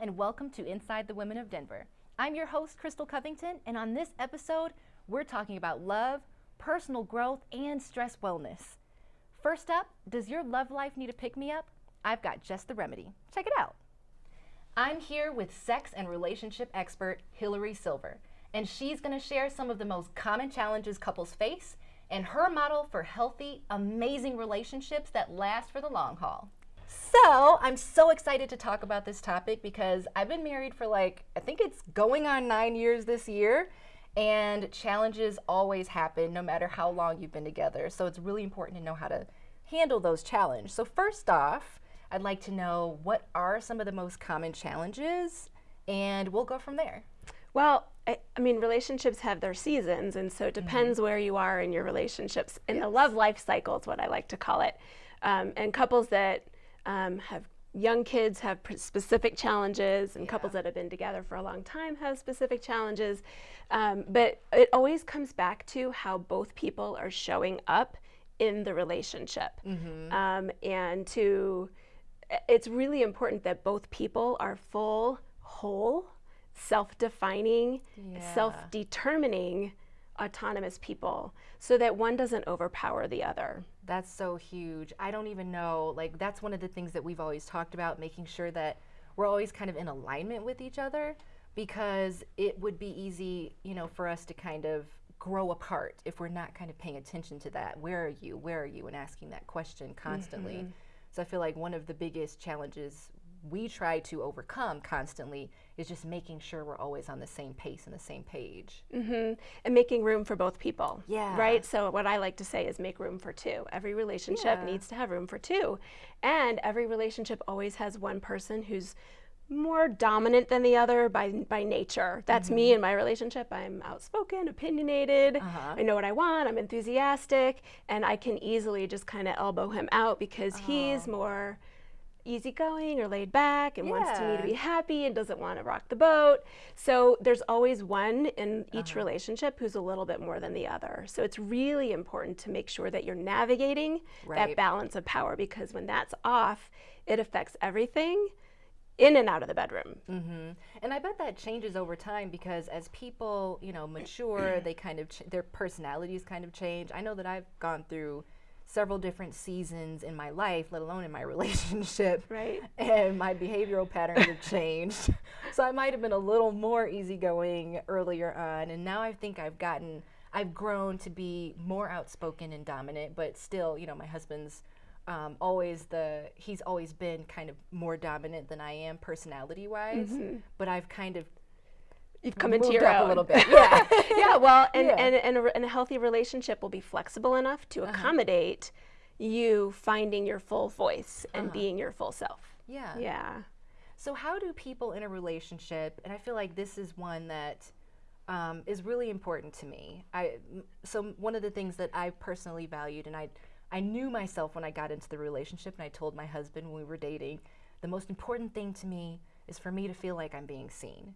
and welcome to Inside the Women of Denver. I'm your host, Crystal Covington, and on this episode, we're talking about love, personal growth, and stress wellness. First up, does your love life need a pick me up? I've got just the remedy. Check it out. I'm here with sex and relationship expert Hillary Silver, and she's going to share some of the most common challenges couples face and her model for healthy, amazing relationships that last for the long haul. So, I'm so excited to talk about this topic because I've been married for like, I think it's going on nine years this year, and challenges always happen no matter how long you've been together. So, it's really important to know how to handle those challenges. So, first off, I'd like to know what are some of the most common challenges, and we'll go from there. Well, I, I, mean, relationships have their seasons, and so it mm-hmm. depends mm -hmm. where you are in your relationships. In yes. the love life cycle is what I like to call it. Um, and couples that um, have young kids have specific challenges, and yeah. couples that have been together for a long time have specific challenges. Um, but it always comes back to how both people are showing up in the relationship. Mm -hmm. and to, it's really important that both people are full, whole, self-defining, yeah. self-determining autonomous people so that one doesn't overpower the other. That's so huge. I don't even know, like that's one of the things that we've always talked about, making sure that we're always kind of in alignment with each other because it would be easy, you know, for us to kind of grow apart if we're not kind of paying attention to that. Where are you? Where are you? And asking that question constantly. Mm -hmm. So I feel like one of the biggest challenges we try to overcome constantly is just making sure we're always on the same pace and the same page. Mm -hmm. And making room for both people. Yeah. Right? So, what I like to say is make room for two. Every relationship yeah. needs to have room for two. And every relationship always has one person who's more dominant than the other by by nature. That's mm -hmm. me mm-hmm. in my relationship. I'm outspoken, opinionated. Uh -huh. I know what I want. I'm enthusiastic, and I can easily just kind of elbow him out because he's more easygoing or laid back and yeah. wants to me to be happy and doesn't want to rock the boat. So there's always one in each uh -huh. relationship who's a little bit more than the other. So it's really important to make sure that you're navigating right. that balance of power because when that's off, it affects everything in and out of the bedroom. Mm -hmm. And I bet that changes over time because as people, you know, mature, they kind of their personalities kind of change. I know that I've gone through several different seasons in my life, let alone in my relationship. Right. And my behavioral patterns have changed. So I might have been a little more easygoing earlier on. And now I think I've gotten, I've grown to be more outspoken and dominant, but still, you know, my husband's um, always the, he's always been kind of more dominant than I am personality wise. Mm -hmm. But I've kind of you've come into your own. a little bit. Yeah, yeah. Well, and, yeah. And, and, a, and, a, healthy relationship will be flexible enough to uh -huh. accommodate you finding your full voice and uh -huh. being your full self. Yeah. Yeah. So how do people in a relationship, and I feel like this is one that um, is really important to me. I so one of the things that I personally valued, and I I knew myself when I got into the relationship, and I told my husband when we were dating, the most important thing to me is for me to feel like I'm being seen.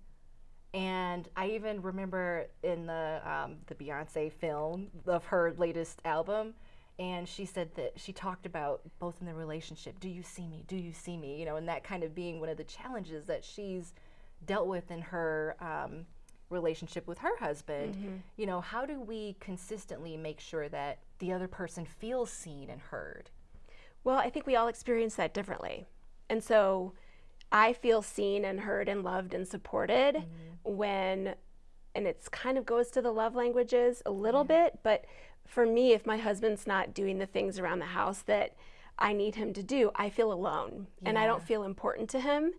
And I even remember in the um, the Beyonce film of her latest album, and she said that she talked about both in the relationship, do you see me? Do you see me? You know, and that kind of being one of the challenges that she's dealt with in her um, relationship with her husband. Mm -hmm. You know, how do we consistently make sure that the other person feels seen and heard? Well, I think we all experience that differently. And so I feel seen and heard and loved and supported mm -hmm. when, and it's kind of goes to the love languages a little yeah. bit, but for me, if my husband's not doing the things around the house that I need him to do, I feel alone yeah. and I don't feel important to him.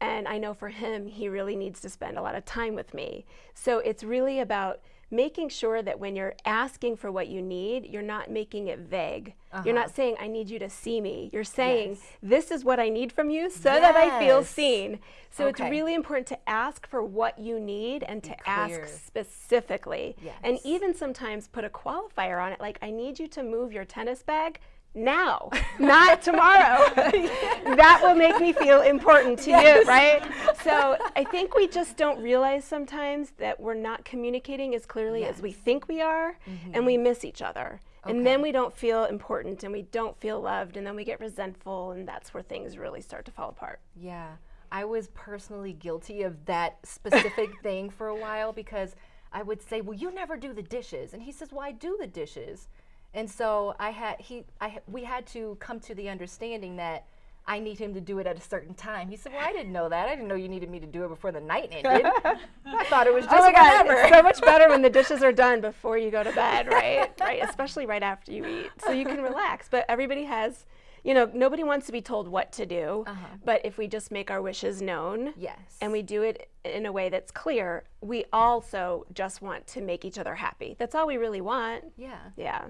And I know for him, he really needs to spend a lot of time with me. So it's really about making sure that when you're asking for what you need, you're not making it vague. Uh -huh. You're not uh-huh. saying, I need you to see me. You're saying, yes. this is what I need from you so yes. that I feel seen. So okay. it's really important to ask for what you need and to ask specifically. Yes. And even sometimes put a qualifier on it, like, I need you to move your tennis bag now, not tomorrow. that will make me feel important to yes. you, right? So I think we just don't realize sometimes that we're not communicating as clearly yes. as we think we are, mm -hmm. and we miss each other. Okay. And then we don't feel important and we don't feel loved, and then we get resentful, and that's where things really start to fall apart. Yeah. I was personally guilty of that specific thing for a while because I would say, "Well, you never do the dishes," and he says, "Well, I do the dishes," and so I had he I we had to come to the understanding that. I need him to do it at a certain time. He said, "Well, I didn't know that. I didn't know you needed me to do it before the night ended. I thought it was just oh my God, whenever." it's so much better when the dishes are done before you go to bed, right? right, especially right after you eat, so you can relax. But everybody has, you know, nobody wants to be told what to do. Uh-huh. But if we just make our wishes known, yes. and we do it in a way that's clear, we also just want to make each other happy. That's all we really want. yeah. Yeah.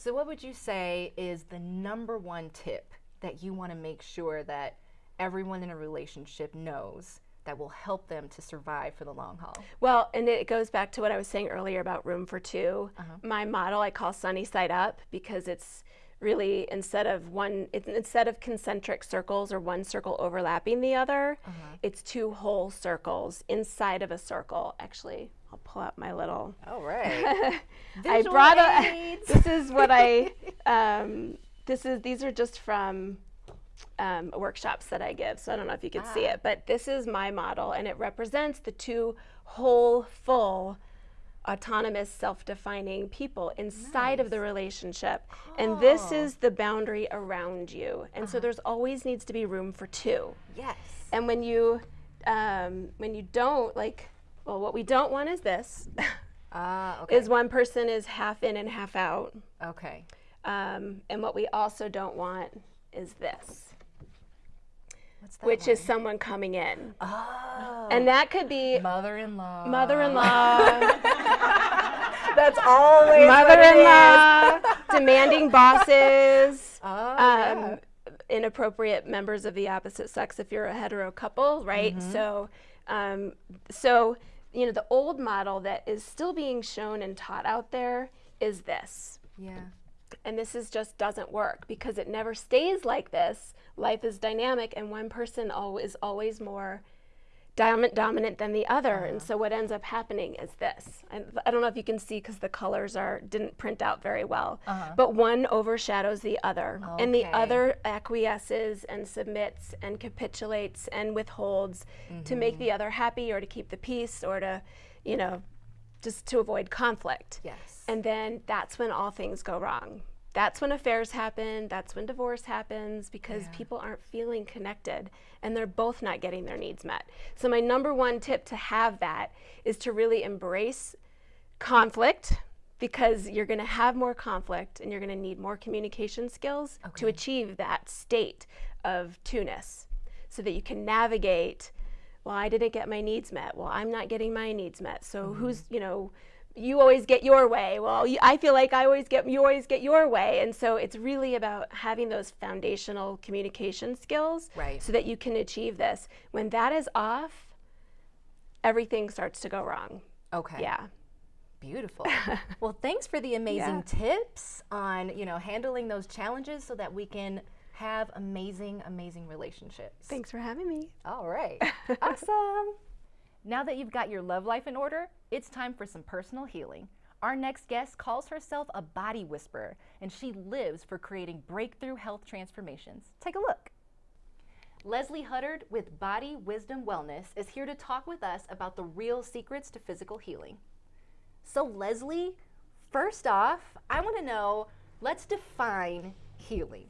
So, what would you say is the number one tip that you want to make sure that everyone in a relationship knows that will help them to survive for the long haul? Well, and it goes back to what I was saying earlier about room for 2 uh-huh. My model I call sunny side up because it's really instead of one it's, instead of concentric circles or one circle overlapping the other, uh-huh. it's two whole circles inside of a circle. Actually, I'll pull out my little All right. I brought a. this is what I. Um, this is these are just from um, workshops that I give, so I don't know if you can see Ah. it, but this is my model, and it represents the two whole, full, autonomous, self-defining people inside of the relationship, and this is the boundary around you, and so there's always needs to be room for two. yes. And when you um, when you don't like, well, what we don't want is this. Ah, okay. is one person is half in and half out. okay. Um, and what we also don't want is this, What's that? which is someone coming in. oh, And that could be mother-in-law. mother-in-law, That's always what it is. mother-in-law, demanding bosses, Oh, yeah. um, inappropriate members of the opposite sex if you're a hetero couple, right? Mm-hmm. So, um, so you know, the old model that is still being shown and taught out there is this. yeah. and this is just doesn't work because it never stays like this. Life is dynamic, and one person al- is always more dominant dominant than the other. And uh-huh. so what ends up happening is this. I, I don't know if you can see because the colors are didn't print out very well. Uh-huh. But one overshadows the other, and the other acquiesces and submits and capitulates and withholds to make mm-hmm. the other happy or to keep the peace or to, you know, just to avoid conflict. Yes. And then that's when all things go wrong. That's when affairs happen. That's when divorce happens because people aren't feeling connected and they're both not getting their needs met. So, my number one tip to have that is to really embrace conflict because you're going to have more conflict and you're going to need more communication skills to achieve that state of two-ness so that you can navigate well i didn't get my needs met. Well i'm not getting my needs met. So mm-hmm. who's you know you always get your way well you, i feel like i always get you always get your way and so it's really about having those foundational communication skills Right. so that you can achieve this when that is off everything starts to go wrong Okay. yeah Beautiful. well, thanks for the amazing tips on, you know, handling those challenges so that we can have amazing, amazing relationships. thanks for having me All right. awesome. Now that you've got your love life in order, it's time for some personal healing. Our next guest calls herself a body whisperer, and she lives for creating breakthrough health transformations. Take a look. Leslie Huddard with Body Wisdom Wellness is here to talk with us about the real secrets to physical healing. So, Leslie, first off, I want to know let's define healing.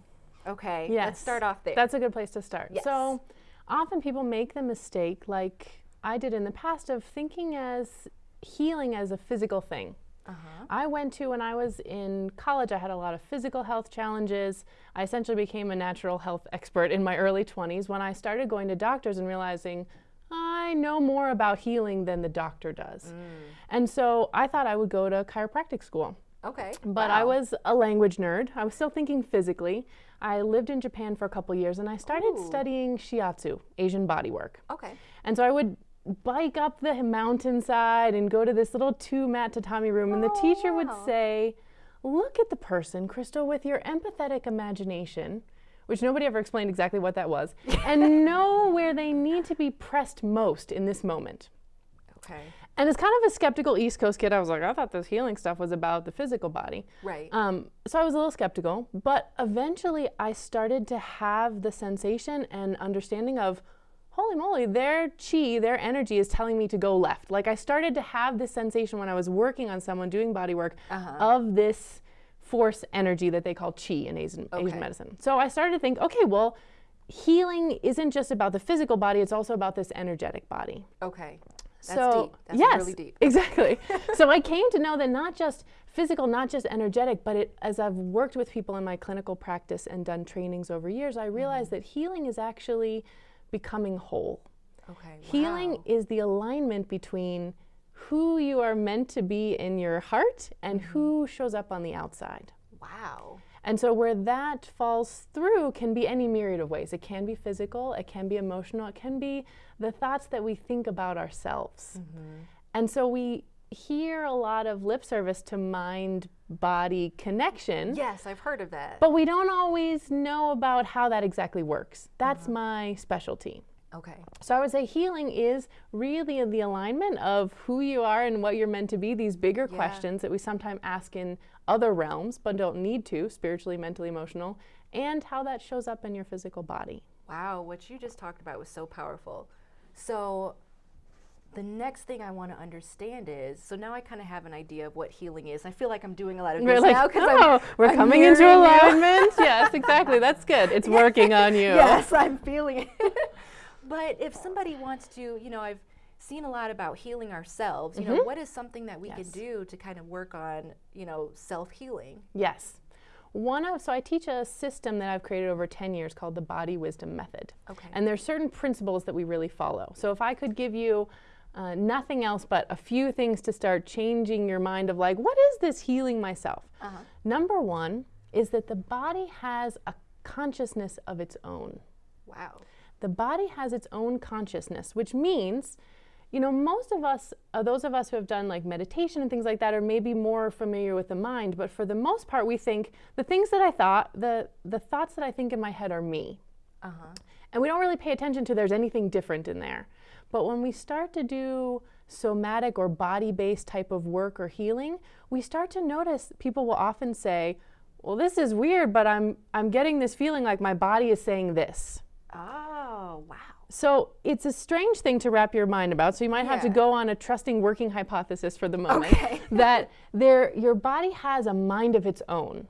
Okay? Yes. Let's start off there. That's a good place to start. Yes. So often people make the mistake, like I did in the past, of thinking as healing as a physical thing. uh-huh. I went to when I was in college, I had a lot of physical health challenges. I essentially became a natural health expert in my early 20s when I started going to doctors and realizing I know more about healing than the doctor does. And so I thought I would go to chiropractic school. Okay. But I was a language nerd. I was still thinking physically. I lived in Japan for a couple years and I started Ooh. studying shiatsu, Asian bodywork. Okay. And so I would bike up the mountainside and go to this little two mat tatami room and the Oh, teacher would say, "Look at the person, Crystal, with your empathetic imagination." Which nobody ever explained exactly what that was, and know where they need to be pressed most in this moment. Okay. And as kind of a skeptical East Coast kid, I was like, I thought this healing stuff was about the physical body. Right. Um, so I was a little skeptical, but eventually I started to have the sensation and understanding of, holy moly, their chi, their energy is telling me to go left. Like I started to have this sensation when I was working on someone doing body work Uh-huh. of this force energy that they call chi in Asian, Okay. Asian medicine. So I started to think, okay, well, healing isn't just about the physical body, it's also about this energetic body. Okay. That's so deep. That's yes, really deep. exactly. so I came to know that not just physical, not just energetic, but it, as I've worked with people in my clinical practice and done trainings over years, I realized Mm-hmm. that healing is actually becoming whole. Okay. Healing wow. is the alignment between who you are meant to be in your heart and Mm-hmm. who shows up on the outside. Wow. And so, where that falls through can be any myriad of ways. It can be physical, it can be emotional, it can be the thoughts that we think about ourselves. Mm-hmm. And so, we hear a lot of lip service to mind body connection, Yes, I've heard of that. but we don't always know about how that exactly works. That's uh-huh. my specialty. okay. So I would say healing is really the alignment of who you are and what you're meant to be, these bigger Yeah. questions that we sometimes ask in other realms but don't need to, spiritually, mentally, emotional, and how that shows up in your physical body. Wow, what you just talked about was so powerful. So, the next thing I want to understand is so now I kind of have an idea of what healing is. I feel like I'm doing a lot of We're this like, now oh, I'm, we're I'm coming into alignment. yes, exactly. That's good. It's working on you. yes, I'm feeling it. but if somebody wants to, you know, I've seen a lot about healing ourselves. You know, what is something that we Mm-hmm. Yes. can do to kind of work on, you know, self healing? Yes. One of so I teach a system that I've created over 10 years called the body wisdom method. Okay. And there's certain principles that we really follow. So if I could give you uh, nothing else but a few things to start changing your mind of like, what is this healing myself? Uh-huh. Number one is that the body has a consciousness of its own. Wow. The body has its own consciousness, which means, you know, most of us, uh, those of us who have done like meditation and things like that, are maybe more familiar with the mind. But for the most part, we think the things that I thought, the the thoughts that I think in my head are me, Uh huh. and we don't really pay attention to there's anything different in there. But when we start to do somatic or body-based type of work or healing, we start to notice people will often say, "Well, this is weird, but I'm I'm getting this feeling like my body is saying this." Oh, wow. So it's a strange thing to wrap your mind about. So you might have to go on a trusting working hypothesis for the moment Okay. that there your body has a mind of its own.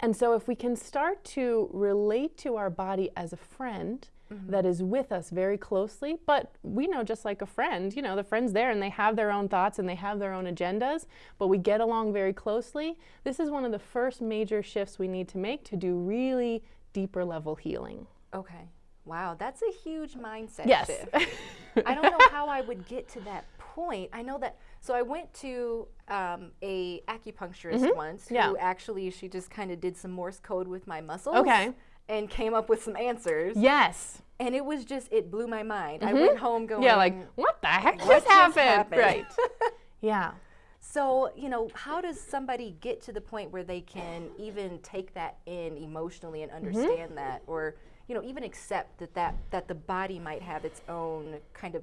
And so if we can start to relate to our body as a friend that is with us very closely, but we know just like a friend, you know, the friend's there and they have their own thoughts and they have their own agendas, but we get along very closely. This is one of the first major shifts we need to make to do really deeper level healing. Okay. Wow, that's a huge mindset Yes. shift. I don't know how I would get to that point. I know that. So I went to um, a acupuncturist once Mm-hmm. Yeah. who actually she just kind of did some Morse code with my muscles. Okay. And came up with some answers. yes. And it was just it blew my mind. I went home going. Mm-hmm. Yeah, like, what the heck What just just happened? happened? Right. yeah. So, you know, how does somebody get to the point where they can even take that in emotionally and Mm-hmm. understand that or, you know, even accept that, that that the body might have its own kind of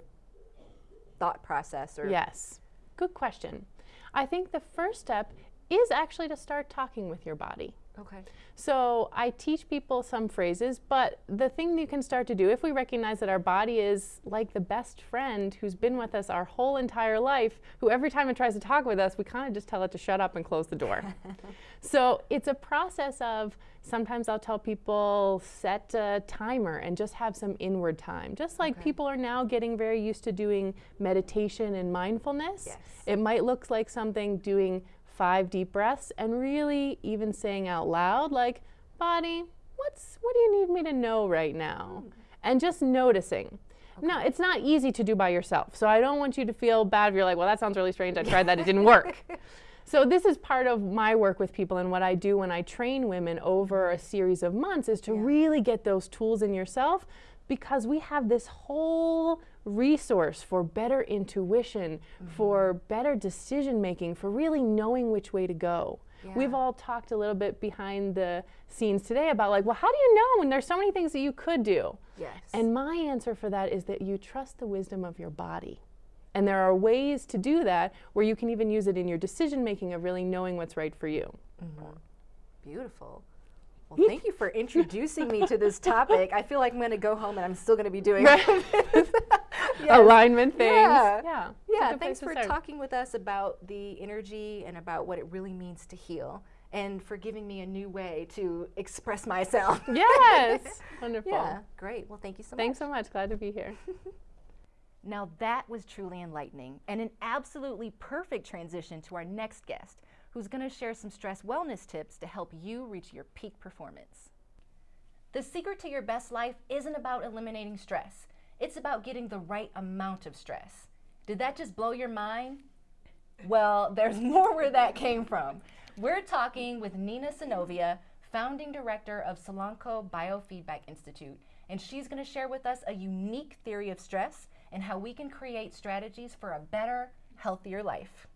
thought process or Yes. Good question. I think the first step is actually to start talking with your body. Okay. So I teach people some phrases, but the thing you can start to do, if we recognize that our body is like the best friend who's been with us our whole entire life, who every time it tries to talk with us, we kind of just tell it to shut up and close the door. so it's a process of sometimes I'll tell people set a timer and just have some inward time. Just like Okay. people are now getting very used to doing meditation and mindfulness. Yes. It might look like something doing five deep breaths and really even saying out loud like body what's what do you need me to know right now? Mm-hmm. And just noticing. No it's not easy to do by yourself so i don't want you to feel bad if you're like well that sounds really strange. I tried that. It didn't work. So this is part of my work with people and what i do when i train women over a series of months is to really get those tools in yourself because we have this whole resource for better intuition, mm-hmm. for better decision making, for really knowing which way to go. We've all talked a little bit behind the scenes today about like, well, how do you know when there's so many things that you could do? Yes. And my answer for that is that you trust the wisdom of your body. And there are ways to do that where you can even use it in your decision making of really knowing what's right for you. Mm-hmm. beautiful. Well, thank you for introducing me to this topic. I feel like I'm going to go home and I'm still going to be doing yes. alignment things. Yeah. Yeah. Yeah, thanks for talking with us about the energy and about what it really means to heal and for giving me a new way to express myself. Yes. Wonderful. Yeah, great. Well, thank you so Thanks much. Thanks so much. Glad to be here. now, that was truly enlightening and an absolutely perfect transition to our next guest, who's going to share some stress wellness tips to help you reach your peak performance. The secret to your best life isn't about eliminating stress, it's about getting the right amount of stress. Did that just blow your mind? Well, there's more where that came from. We're talking with Nina Sinovia, founding director of Solanco Biofeedback Institute, and she's going to share with us a unique theory of stress and how we can create strategies for a better, healthier life.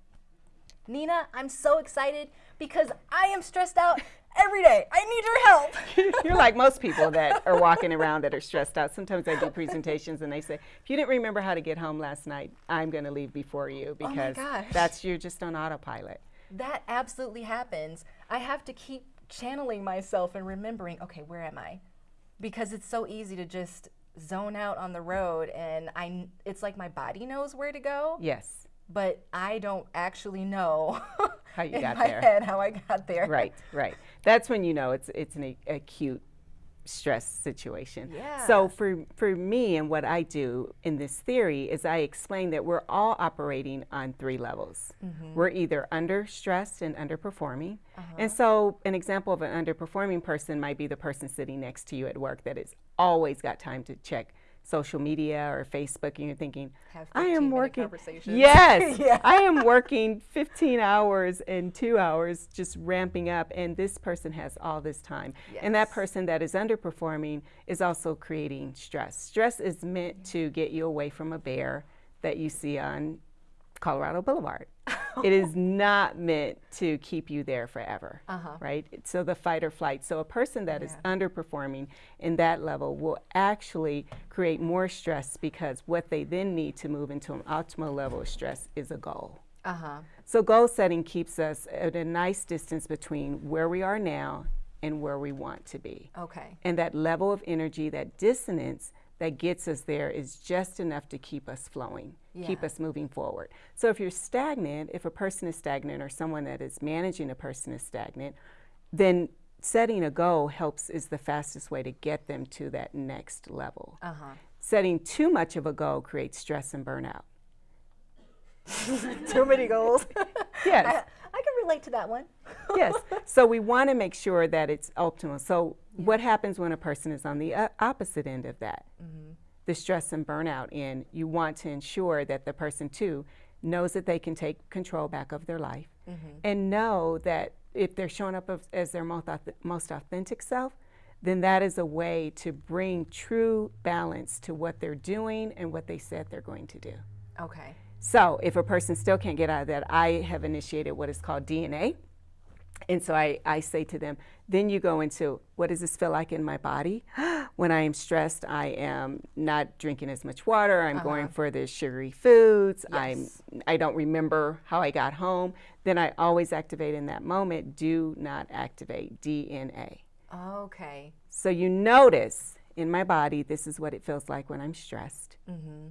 Nina, I'm so excited because I am stressed out every day. I need your help. You're like most people that are walking around that are stressed out. Sometimes I do presentations and they say, if you didn't remember how to get home last night, I'm going to leave before you Oh because gosh. that's you're just on autopilot. That absolutely happens. I have to keep channeling myself and remembering, okay, where am I? Because it's so easy to just zone out on the road and I it's like my body knows where to go, Yes, but I don't actually know How you in got my there. head how I got there. right, right. That's when you know it's it's an acute stress situation. Yeah. So for for me and what I do in this theory is I explain that we're all operating on three levels. Mm-hmm. We're either under stressed and underperforming. Uh-huh. And so an example of an underperforming person might be the person sitting next to you at work that has always got time to check social media or Facebook and you're thinking, I am working. conversations." Yes. Yeah. I am working 15 hours and two hours just ramping up, and this person has all this time. And that person that is underperforming is also creating stress. Stress is meant to get you away from a bear that you see on Colorado Boulevard. it is not meant to keep you there forever, Uh-huh. right? So the fight or flight. So a person that is underperforming in that level will actually create more stress because what they then need to move into an optimal level of stress is a goal. Uh-huh. So goal setting keeps us at a nice distance between where we are now and where we want to be. Okay. And that level of energy, that dissonance that gets us there is just enough to keep us flowing, keep us moving forward. So if you're stagnant, if a person is stagnant or someone that is managing a person is stagnant, then setting a goal helps is the fastest way to get them to that next level. Uh-huh. Setting too much of a goal creates stress and burnout. Too many goals. Yes. I, I can relate to that one. yes. So we want to make sure that it's optimal. So what happens when a person is on the uh, opposite end of that? The stress and burnout end. You want to ensure that the person too knows that they can take control back of their life and know that if they're showing up as, as their most, most authentic self, then that is a way to bring true balance to what they're doing and what they said they're going to do. Okay. So if a person still can't get out of that, I have initiated what is called DNA. And so I, I say to them, then you go into what does this feel like in my body? when I am stressed, I am not drinking as much water. I'm uh-huh. going for the sugary foods. Yes. I'm I don't remember how I got home. Then I always activate in that moment. Do not activate DNA. Okay. So you notice in my body, this is what it feels like when I'm stressed. Mm-hmm.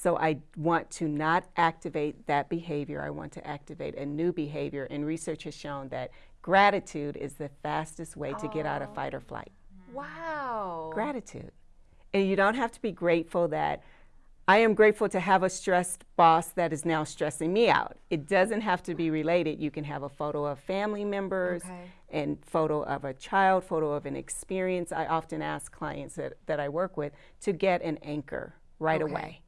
So I want to not activate that behavior. I want to activate a new behavior. And research has shown that gratitude is the fastest way to get out of oh. fight or flight. Wow. Gratitude. And you don't have to be grateful that I am grateful to have a stressed boss that is now stressing me out. It doesn't have to be related. You can have a photo of family members Okay. and photo of a child, photo of an experience. I often ask clients that, that I work with to get an anchor right Okay. away.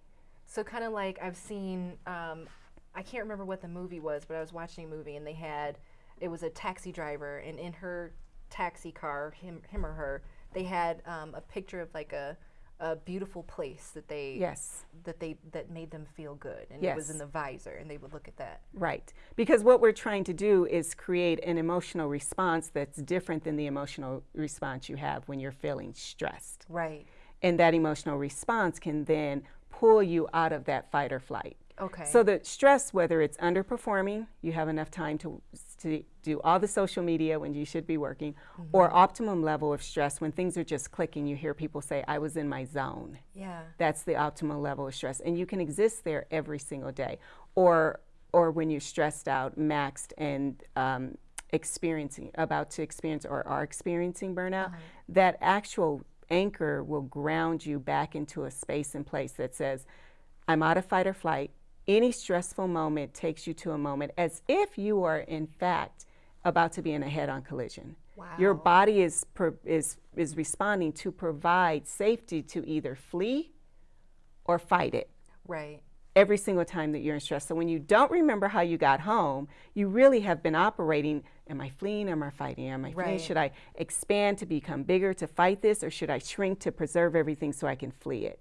So kind of like I've seen, um, I can't remember what the movie was, but I was watching a movie and they had, it was a taxi driver, and in her taxi car, him, him or her, they had um, a picture of like a, a beautiful place that they, Yes. that they that made them feel good, and it was in the visor, and they would look at that. Right. Because what we're trying to do is create an emotional response that's different than the emotional response you have when you're feeling stressed. Right. And that emotional response can then pull you out of that fight or flight. Okay. So the stress, whether it's underperforming, you have enough time to to do all the social media when you should be working, or optimum level of stress when things are just clicking. You hear people say, I was in my zone. Yeah. That's the optimal level of stress. And you can exist there every single day. Or, or when you're stressed out, maxed, and um, experiencing, about to experience or are experiencing burnout, that actual anchor will ground you back into a space and place that says, I'm out of fight or flight. Any stressful moment takes you to a moment as if you are, in fact, about to be in a head on collision. Your body is, is, is responding to provide safety to either flee or fight it Right. Every single time that you're in stress. So when you don't remember how you got home, you really have been operating am I fleeing? Am I fighting? Am I fleeing? Right. Should I expand to become bigger to fight this or should I shrink to preserve everything so I can flee it?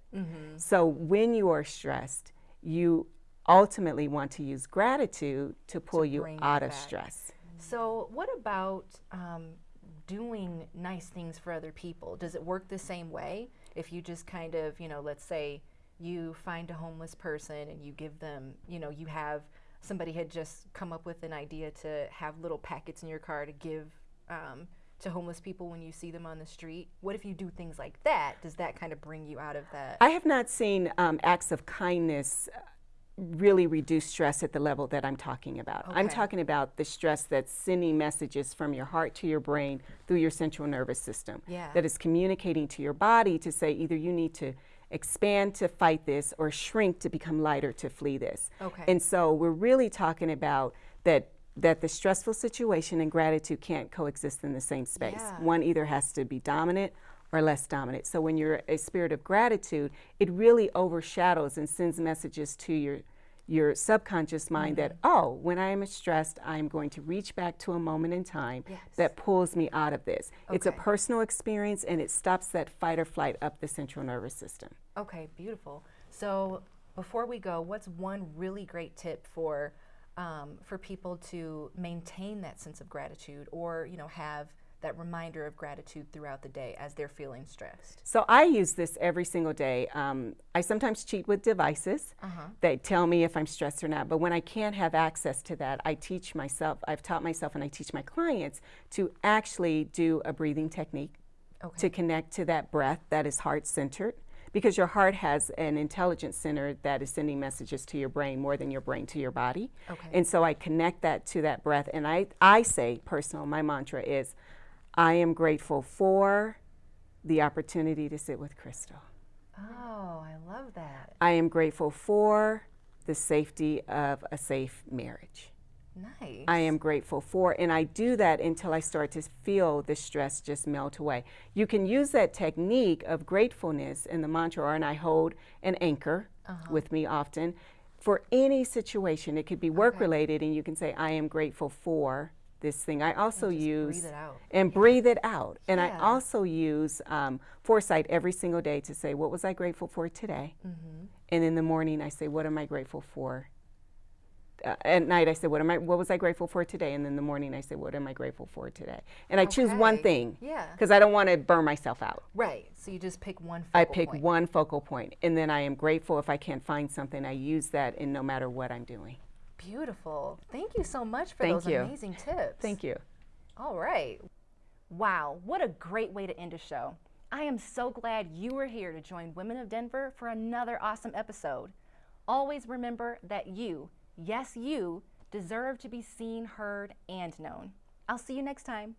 So when you are stressed, you ultimately want to use gratitude to pull you you out of back. stress. So, what about um, doing nice things for other people? Does it work the same way? If you just kind of, you know, let's say you find a homeless person and you give them, you know, you have somebody had just come up with an idea to have little packets in your car to give um, to homeless people when you see them on the street. What if you do things like that? Does that kind of bring you out of that? I have not seen um, acts of kindness uh, really reduce stress at the level that I'm talking about. I'm talking about the stress that's sending messages from your heart to your brain through your central nervous system. Yeah. That is communicating to your body to say either you need to expand to fight this or shrink to become lighter to flee this. Okay. And so we're really talking about that that the stressful situation and gratitude can't coexist in the same space. Yeah. One either has to be dominant or less dominant. So when you're a spirit of gratitude, it really overshadows and sends messages to your your subconscious mind that Mm-hmm. oh, when I am stressed, I am going to reach back to a moment in time Yes. that pulls me out of this. It's a personal experience and it stops that fight or flight up the central nervous system. Okay, beautiful. So before we go, what's one really great tip for um, for people to maintain that sense of gratitude, or you know, have that reminder of gratitude throughout the day as they're feeling stressed? So I use this every single day. Um, I sometimes cheat with devices that tell me if I'm stressed or not. But when I can't have access to that, I teach myself, I've taught myself and I teach my clients to actually do a breathing technique Okay. to connect to that breath that is heart centered. Because your heart has an intelligence center that is sending messages to your brain more than your brain to your body. Okay. And so I connect that to that breath. And I, I say, personal, my mantra is, I am grateful for the opportunity to sit with Crystal. Oh, I love that. I am grateful for the safety of a safe marriage. Nice. I am grateful for, and I do that until I start to feel the stress just melt away. You can use that technique of gratefulness in the mantra, or and I hold an anchor uh-huh. with me often for any situation. It could be work related, and you can say, I am grateful for this thing. I also just use breathe it out. and breathe it out. And I also use um, foresight every single day to say, what was I grateful for today? Mm-hmm. And in the morning, I say, what am I grateful for? Uh, at night, I say, what am I? What was I grateful for today? And in the morning, I say, what am I grateful for today? And I choose one thing Yeah. because I don't want to burn myself out. Right. So you just pick one. Focal point. I pick point. one focal point, and then I am grateful if I can't find something. I use that in no matter what I'm doing. Beautiful. Thank you so much for Thank those you. amazing tips. Thank you. All right. Wow, what a great way to end a show. I am so glad you were here to join Women of Denver for another awesome episode. Always remember that you, yes, you, deserve to be seen, heard, and known. I'll see you next time.